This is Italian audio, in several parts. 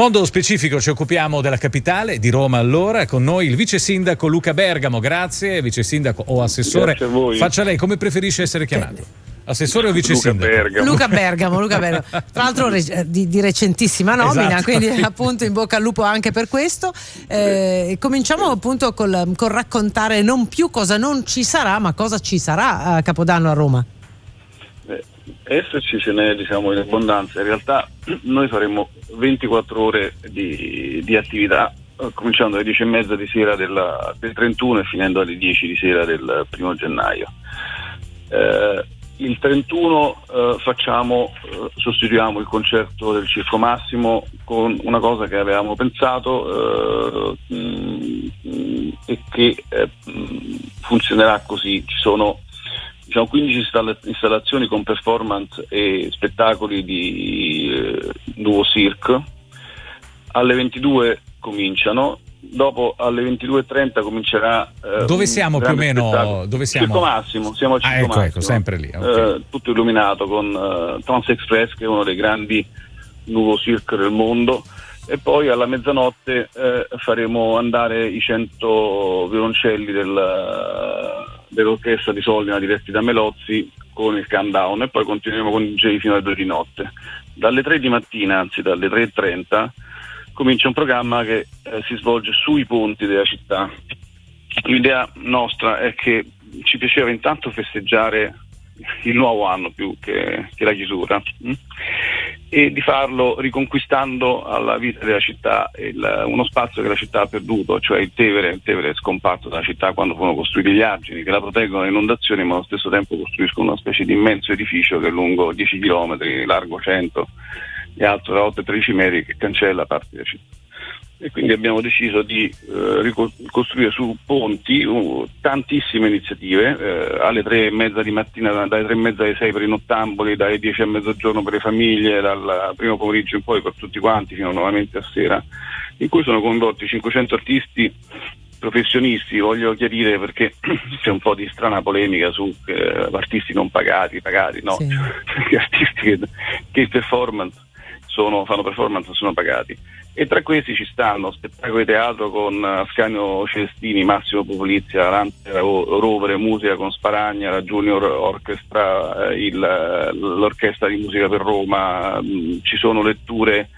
Mondo specifico ci occupiamo della capitale, di Roma allora, con noi il vice sindaco Luca Bergamo, grazie, vice sindaco o assessore. Faccia lei, come preferisce essere chiamato? Assessore o vice Luca sindaco? Bergamo. Luca Bergamo, Luca Bergamo. Tra l'altro re- di, di, recentissima nomina, Esatto. quindi appunto in bocca al lupo anche per questo. Eh, cominciamo appunto col, col raccontare non più cosa non ci sarà, ma cosa ci sarà a Capodanno a Roma. Esserci ce n'è diciamo in abbondanza, in realtà noi faremo 24 ore di, di attività, eh, cominciando alle 10 e mezza di sera della- del 31 e finendo alle 10 di sera del primo gennaio. Eh, il 31 eh, facciamo, eh, sostituiamo il concerto del Circo Massimo con una cosa che avevamo pensato eh, mh, mh, e che eh, mh, funzionerà così. Ci sono diciamo, 15 installa- installazioni con performance e spettacoli di eh, Nuovo Cirque. Alle 22 cominciano, dopo alle 22.30 comincerà. eh, Dove siamo più o meno? Dove siamo? Circo Massimo, siamo al Ah, Circo ecco, Massimo. ecco, sempre lì, ok. Eh, tutto illuminato con eh, Trans Express, che è uno dei grandi nuovo circo del mondo. E poi alla mezzanotte eh, faremo andare i 100 violoncelli del- dell'orchestra di Sollina diretti da Melozzi con il countdown e poi continueremo con i DJ fino alle 2 di notte. Dalle 3 di mattina, anzi dalle 3.30, comincia un programma che eh, si svolge sui ponti della città. L'idea nostra è che ci piaceva intanto festeggiare il nuovo anno più che, che la chiusura mm? E di farlo riconquistando alla vita della città il- uno spazio che la città ha perduto, cioè il Tevere, il Tevere è scomparso dalla città quando furono costruiti gli argini che la proteggono dalle inondazioni ma allo stesso tempo costruiscono una specie di immenso edificio che è lungo 10 km, largo 100 e alto da 8 13 metri che cancella parte della città e quindi abbiamo deciso di eh, ricostruire su ponti uh, tantissime iniziative eh, alle tre e mezza di mattina, dalle tre e mezza alle sei per i nottamboli, dalle dieci a mezzogiorno per le famiglie, dal primo pomeriggio in poi per tutti quanti fino nuovamente a sera, in cui sono coinvolti 500 artisti professionisti, voglio chiarire perché c'è un po' di strana polemica su eh, artisti non pagati, pagati, no, Sì. artisti che, che performance sono- fanno performance sono pagati. E tra questi ci stanno spettacoli di teatro con eh, Ascanio Celestini, Massimo Popolizia, Lante Ro- Rovere, musica con Sparagna, la Junior Orchestra, eh, il- eh, l'Orchestra di Musica per Roma, mh, ci sono letture,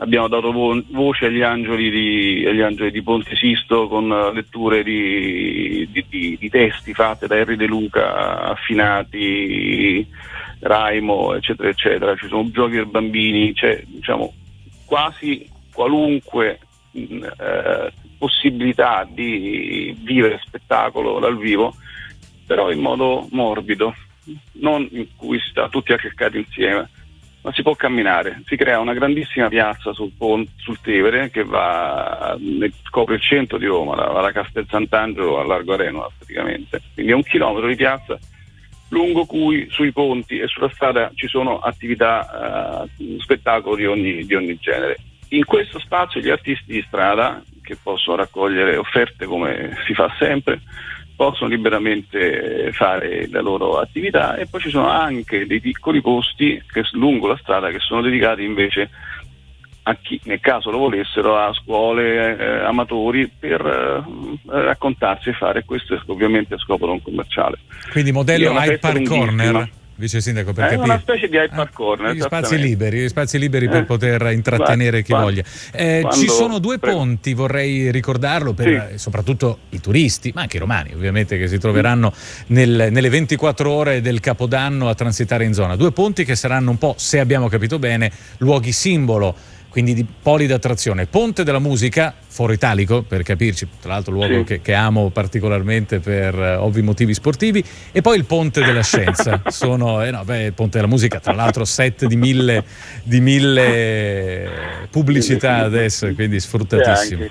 abbiamo dato vo- voce agli angeli di, agli angeli di Ponte Sisto con eh, letture di, di- di- testi fatte da Henry De Luca, affinati, Raimo, eccetera, eccetera, ci sono giochi per bambini, c'è diciamo quasi qualunque mh, eh, possibilità di vivere spettacolo dal vivo, però in modo morbido, non in cui si sta tutti accercati insieme, ma si può camminare. Si crea una grandissima piazza sul, sul Tevere che va, copre il centro di Roma, da, da Castel Sant'Angelo a Largo Areno praticamente. Quindi è un chilometro di piazza lungo cui sui ponti e sulla strada ci sono attività, eh, spettacoli di ogni, di ogni genere. In questo spazio gli artisti di strada, che possono raccogliere offerte come si fa sempre, possono liberamente fare la loro attività e poi ci sono anche dei piccoli posti che, lungo la strada che sono dedicati invece a chi nel caso lo volessero a scuole, eh, amatori per eh, raccontarsi e fare questo ovviamente a scopo non commerciale. Quindi modello Hyde Park. Corner, vice sindaco, per È una specie di Park Ah, Corner, Gli spazi liberi, gli spazi liberi per Eh, poter intrattenere chi guarda, voglia. Eh, ci sono due ponti, vorrei ricordarlo, per Sì. eh, soprattutto i turisti, ma anche i romani ovviamente, che si troveranno nel- nelle 24 ore del Capodanno a transitare in zona. Due ponti che saranno un po', se abbiamo capito bene, luoghi simbolo. Quindi di poli d'attrazione. Ponte della musica, foro italico per capirci, tra l'altro luogo Sì. che, che amo particolarmente per eh, ovvi motivi sportivi, e poi il Ponte della Scienza. Sono, eh no, beh, il Ponte della Musica, tra l'altro set di mille, di mille pubblicità adesso, quindi sfruttatissimo.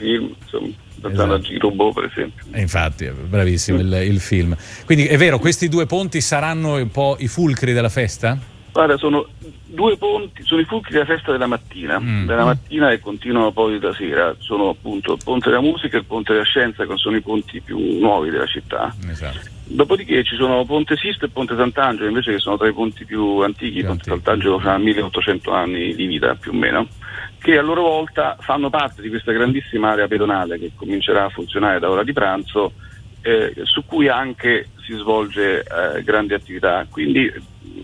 Esatto. Girobo per esempio. E infatti, è bravissimo il, il film. Quindi è vero, questi due ponti saranno un po' i fulcri della festa? Guarda, sono due ponti, sono i fulcri della festa della mattina, Mm. della mattina e continuano poi da sera. Sono appunto il Ponte della Musica e il Ponte della Scienza, che sono i ponti più nuovi della città. Esatto. Dopodiché ci sono Ponte Sisto e Ponte Sant'Angelo, invece che sono tra i ponti più antichi. Più Ponte antichi. Sant'Angelo ha 1800 anni di vita più o meno. che a loro volta fanno parte di questa grandissima area pedonale che comincerà a funzionare da ora di pranzo, eh, su cui anche si svolge eh, grande attività. Quindi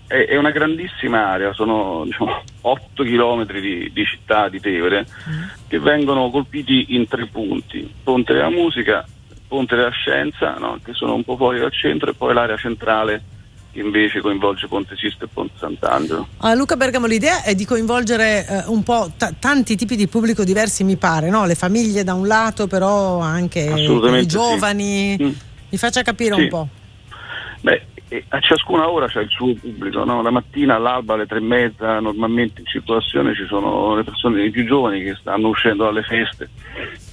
è, è, una grandissima area, sono diciamo, 8 km di, di, città di Tevere mm. che vengono colpiti in tre punti, Ponte della Musica, Ponte della Scienza, no? che sono un po' fuori dal centro, e poi l'area centrale che invece coinvolge Ponte Sisto e Ponte Sant'Angelo. Ah, Luca Bergamo, l'idea è di coinvolgere eh, un po' t- tanti tipi di pubblico diversi, mi pare, no? le famiglie da un lato, però anche i giovani. Sì. Mm. Mi faccia capire sì. un po'. Beh, a ciascuna ora c'è il suo pubblico, no? la mattina all'alba alle tre e mezza normalmente in circolazione ci sono le persone più giovani che stanno uscendo dalle feste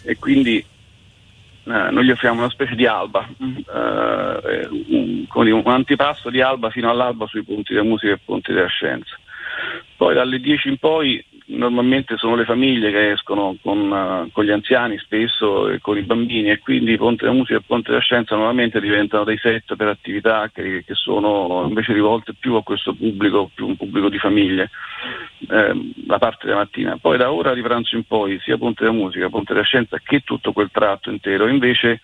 e quindi eh, noi gli offriamo una specie di alba, eh, un, un, antipasto di alba fino all'alba sui punti della musica e punti della scienza. Poi dalle 10 in poi normalmente sono le famiglie che escono con, uh, con, gli anziani spesso e con i bambini e quindi Ponte della Musica e Ponte della Scienza normalmente diventano dei set per attività che, che sono invece rivolte più a questo pubblico, più un pubblico di famiglie, eh, la parte della mattina. Poi da ora di pranzo in poi sia Ponte della Musica, Ponte della Scienza che tutto quel tratto intero invece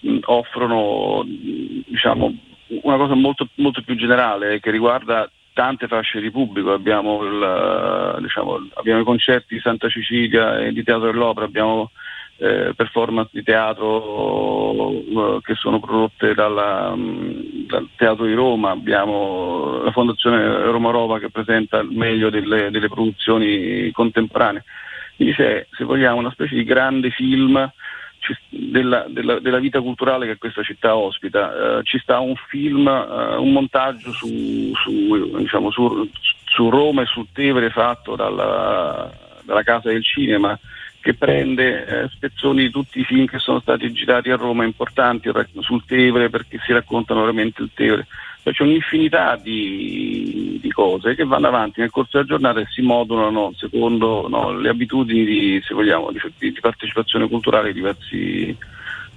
mh, offrono diciamo, una cosa molto, molto più generale che riguarda tante fasce di pubblico, abbiamo, il, diciamo, abbiamo i concerti di Santa Cecilia e di Teatro dell'Opera, abbiamo eh, performance di teatro uh, che sono prodotte dalla, um, dal Teatro di Roma, abbiamo la Fondazione Roma Rova che presenta il meglio delle, delle produzioni contemporanee. Quindi c'è, se vogliamo, una specie di grande film della, della, della, vita culturale che questa città ospita. Uh, ci sta un film, uh, un montaggio su, su, diciamo, su, su, Roma e su Tevere fatto dalla, dalla Casa del Cinema che prende eh, spezzoni di tutti i film che sono stati girati a Roma importanti sul Tevere perché si raccontano veramente il Tevere. C'è un'infinità di, di, cose che vanno avanti nel corso della giornata e si modulano secondo no, le abitudini di, vogliamo, di, di, partecipazione culturale di diversi,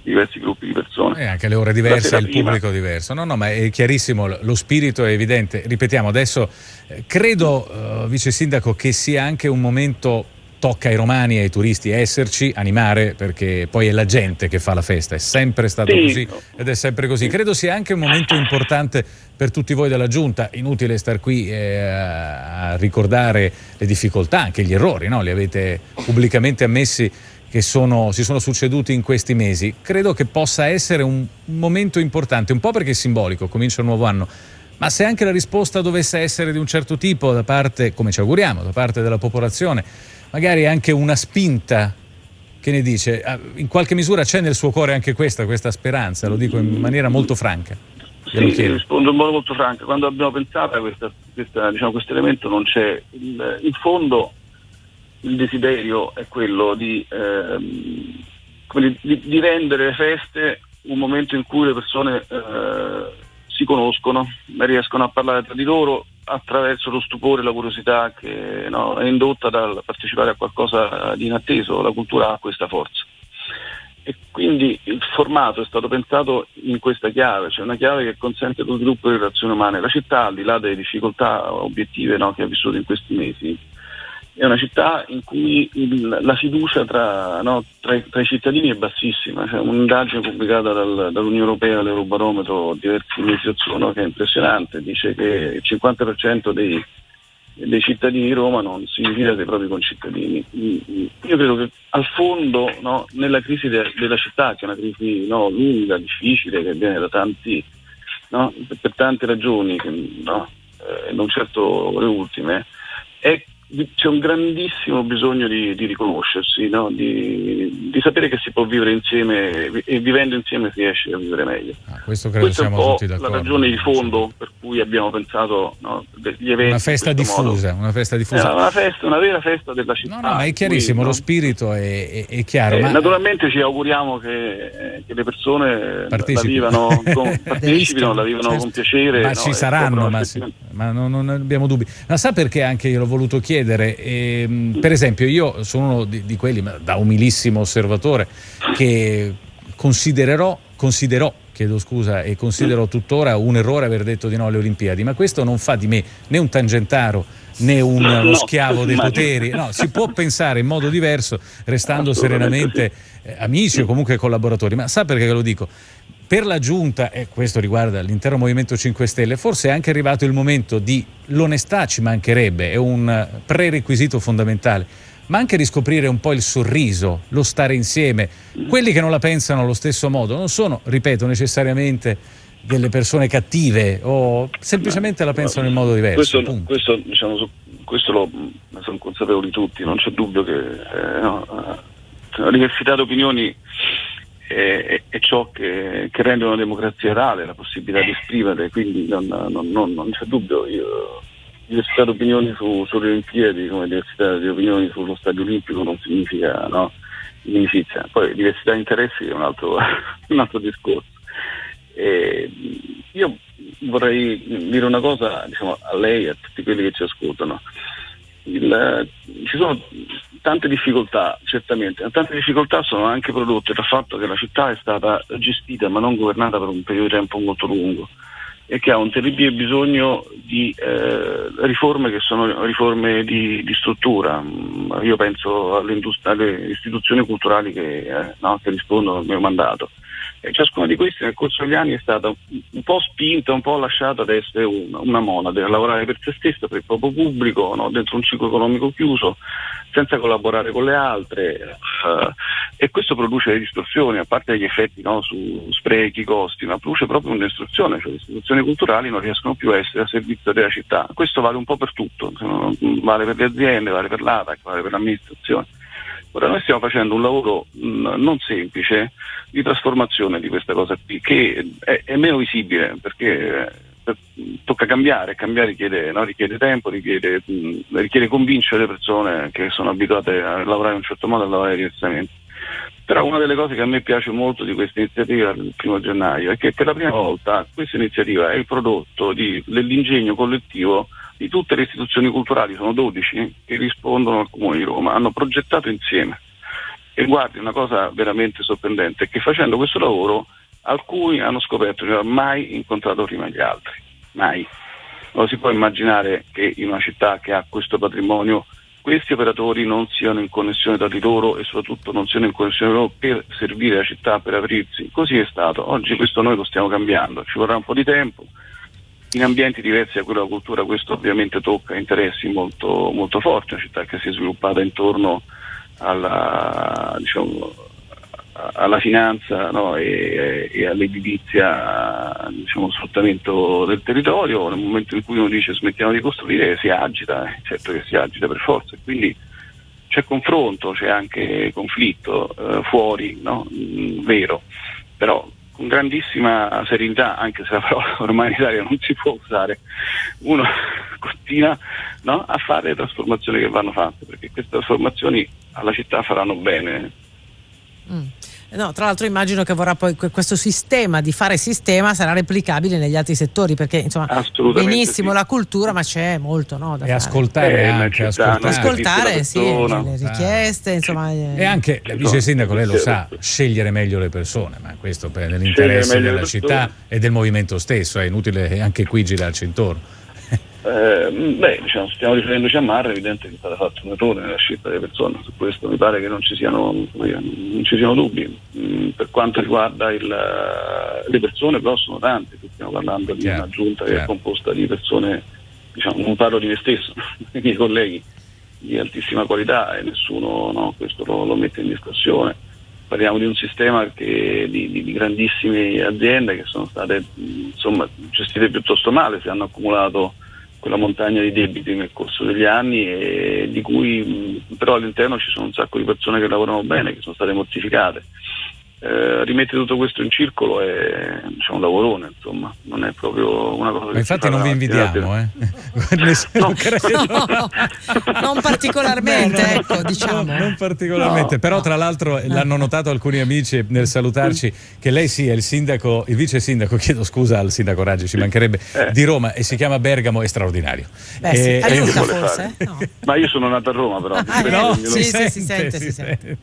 diversi gruppi di persone. E anche le ore diverse, il prima. pubblico diverso. No, no, ma è chiarissimo, lo spirito è evidente. Ripetiamo, adesso eh, credo, uh, Vice Sindaco, che sia anche un momento tocca ai romani e ai turisti esserci, animare, perché poi è la gente che fa la festa, è sempre stato sì. così ed è sempre così. Credo sia anche un momento importante per tutti voi della Giunta, inutile star qui eh, a ricordare le difficoltà, anche gli errori, no? li avete pubblicamente ammessi che sono, si sono succeduti in questi mesi. Credo che possa essere un, momento importante, un po' perché è simbolico, comincia un nuovo anno, ma se anche la risposta dovesse essere di un certo tipo da parte, come ci auguriamo, da parte della popolazione, magari anche una spinta che ne dice? Ah, in qualche misura c'è nel suo cuore anche questa, questa speranza, lo dico in maniera molto franca. Sì, rispondo in modo molto franco. Quando abbiamo pensato a questa, questa, diciamo, questo elemento non c'è. Il, in fondo il desiderio è quello di, ehm, di, di, rendere le feste un momento in cui le persone eh, si conoscono, riescono a parlare tra di loro attraverso lo stupore e la curiosità che no, è indotta dal partecipare a qualcosa di inatteso, la cultura ha questa forza. E quindi il formato è stato pensato in questa chiave, cioè una chiave che consente lo sviluppo delle relazioni umane. La città, al di là delle difficoltà obiettive no, che ha vissuto in questi mesi, è una città in cui il, la fiducia tra, no, tra, tra, i cittadini è bassissima. C'è un'indagine pubblicata dal, dall'Unione Europea, l'Eurobarometro, diversi mesi or che è impressionante, dice che il 50% dei, dei cittadini di Roma non si fida dei propri concittadini. Io credo che al fondo no, nella crisi de, della città, che è una crisi no, lunga, difficile, che viene da tanti, per tante ragioni, che, eh, non certo le ultime, è c'è un grandissimo bisogno di, di riconoscersi, no? di, di, sapere che si può vivere insieme e vivendo insieme si riesce a vivere meglio. Ah, questo credo Questa siamo tutti d'accordo. la ragione di fondo per cui abbiamo pensato no, degli eventi. Una festa diffusa, una festa diffusa. Eh, una, festa, una vera festa della città. No, no, ma è chiarissimo, cui, lo spirito è, è, è chiaro. Eh, ma... Naturalmente ci auguriamo che, che le persone la vivano con, partecipino, la vivano certo. con piacere. Ma ci saranno, ma, sì, ma non, non abbiamo dubbi. Ma sa perché anche io l'ho voluto chiedere? Chiedere, eh, per esempio io sono uno di, di quelli, da umilissimo osservatore, che considererò considerò chiedo scusa e considero tuttora un errore aver detto di no alle Olimpiadi, ma questo non fa di me né un tangentaro né un, no, uno schiavo dei poteri, no, si può pensare in modo diverso restando serenamente eh, amici o comunque collaboratori, ma sa perché lo dico? Per la giunta, e questo riguarda l'intero Movimento 5 Stelle, forse è anche arrivato il momento di l'onestà ci mancherebbe, è un prerequisito fondamentale ma anche riscoprire un po' il sorriso, lo stare insieme. Quelli che non la pensano allo stesso modo non sono, ripeto, necessariamente delle persone cattive o semplicemente la pensano in modo diverso. Questo, questo, diciamo, questo lo, sono consapevoli tutti, non c'è dubbio che eh, no, eh, la diversità di opinioni è, è ciò che, che, rende una democrazia reale, la possibilità di esprimere, quindi non, non, non, non c'è dubbio. Io, diversità di opinioni su, sulle Olimpiadi come diversità di opinioni sullo stadio olimpico non significa no, inimicizia. Poi diversità di interessi è un altro, un altro discorso. E io vorrei dire una cosa diciamo, a lei e a tutti quelli che ci ascoltano. Il, ci sono tante difficoltà, certamente, tante difficoltà sono anche prodotte dal fatto che la città è stata gestita ma non governata per un periodo di tempo molto lungo e che ha un terribile bisogno di eh, riforme che sono riforme di, di struttura. Mm, io penso alle, alle istituzioni culturali che, eh, no, che, rispondono al mio mandato. E ciascuna di queste nel corso degli anni è stata un po' spinta, un po' lasciata ad essere una, una monade, a lavorare per se stessa, per il proprio pubblico, no, dentro un ciclo economico chiuso, senza collaborare con le altre uh, e questo produce distorsioni, a parte gli effetti no, su sprechi, costi, ma produce proprio una distruzione, cioè le istituzioni culturali non riescono più a essere a servizio della città. Questo vale un po' per tutto, vale per le aziende, vale per l'ATAC, vale per l'amministrazione. Ora noi stiamo facendo un lavoro mh, non semplice di trasformazione di questa cosa qui, che è, è meno visibile perché tocca cambiare, cambiare richiede, no? richiede tempo, richiede, mh, richiede, convincere le persone che sono abituate a lavorare in un certo modo a lavorare diversamente. Però una delle cose che a me piace molto di questa iniziativa del primo gennaio è che per la prima volta questa iniziativa è il prodotto di, dell'ingegno collettivo di tutte le istituzioni culturali, sono 12 che rispondono al Comune di Roma, hanno progettato insieme. E guardi, una cosa veramente sorprendente è che facendo questo lavoro alcuni hanno scoperto di non aver mai incontrato prima gli altri, mai. Non si può immaginare che in una città che ha questo patrimonio questi operatori non siano in connessione tra di loro e soprattutto non siano in connessione loro per servire la città, per aprirsi. Così è stato. Oggi questo noi lo stiamo cambiando, ci vorrà un po' di tempo. In ambienti diversi da quello della cultura questo ovviamente tocca interessi molto, molto forti, una città che si è sviluppata intorno alla, diciamo, alla finanza no, e, e, all'edilizia, diciamo, sfruttamento del territorio, nel momento in cui uno dice smettiamo di costruire si agita, eh, certo che si agita per forza, quindi c'è confronto, c'è anche conflitto eh, fuori, no? mm, vero, però grandissima serenità, anche se la parola ormai in Italia non si può usare, uno continua no, a fare le trasformazioni che vanno fatte, perché queste trasformazioni alla città faranno bene. Mm. No, tra l'altro immagino che vorrà poi questo sistema di fare sistema sarà replicabile negli altri settori perché insomma benissimo sì. la cultura ma c'è molto no, da e fare. ascoltare eh, anche ascoltare, ascoltare sì, le richieste insomma e eh. anche il vice sindaco lei lo sa scegliere meglio le persone ma questo per l'interesse della città e del movimento stesso è inutile anche qui girarci intorno eh, beh, diciamo, stiamo riferendoci a Marra, è evidente che è stato fatto un errore nella scelta delle persone, su questo mi pare che non ci siano, non ci siano dubbi. Mm, per quanto riguarda il, le persone, però sono tante, stiamo parlando di una giunta che è composta di persone, diciamo, non parlo di me stesso, dei miei colleghi di altissima qualità e nessuno no, questo lo, lo, mette in discussione. Parliamo di un sistema che, di, di, di, grandissime aziende che sono state insomma, gestite piuttosto male, si hanno accumulato quella montagna di debiti nel corso degli anni e di cui però all'interno ci sono un sacco di persone che lavorano bene, che sono state mortificate. Eh, rimettere tutto questo in circolo è diciamo, un lavorone, insomma, non è proprio una cosa Ma infatti non vi invidiamo, eh? no, no, non particolarmente, no, ecco, diciamo. non particolarmente, però tra l'altro l'hanno notato alcuni amici nel salutarci che lei sì è il sindaco, il vice sindaco, chiedo scusa al sindaco Raggi, ci mancherebbe, eh. di Roma e si chiama Bergamo, è straordinario. Beh, sì, e, aiuta forse? Ma io sono nato a Roma però. Ah, no, sì, sì, si, sente, si, sente.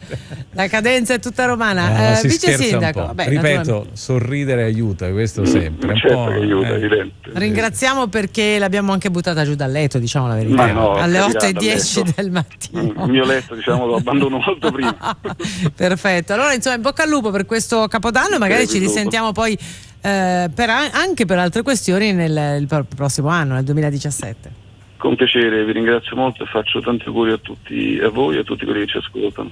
La cadenza è tutta romana. Si vice sindaco. Vabbè, Ripeto, naturalmente. sorridere aiuta, questo sempre. un certo aiuta, eh. evidente. Ringraziamo perché l'abbiamo anche buttata giù dal letto, diciamo la verità. No, Alle carità, 8 e dal 10 letto. del mattino. Il mio letto, diciamo, lo abbandono molto prima. Perfetto, allora insomma in bocca al lupo per questo capodanno e magari ci risentiamo poi eh, per a- anche per altre questioni nel prossimo anno, nel 2017. Con piacere, vi ringrazio molto e faccio tanti auguri a tutti, a voi e a tutti quelli che ci ascoltano.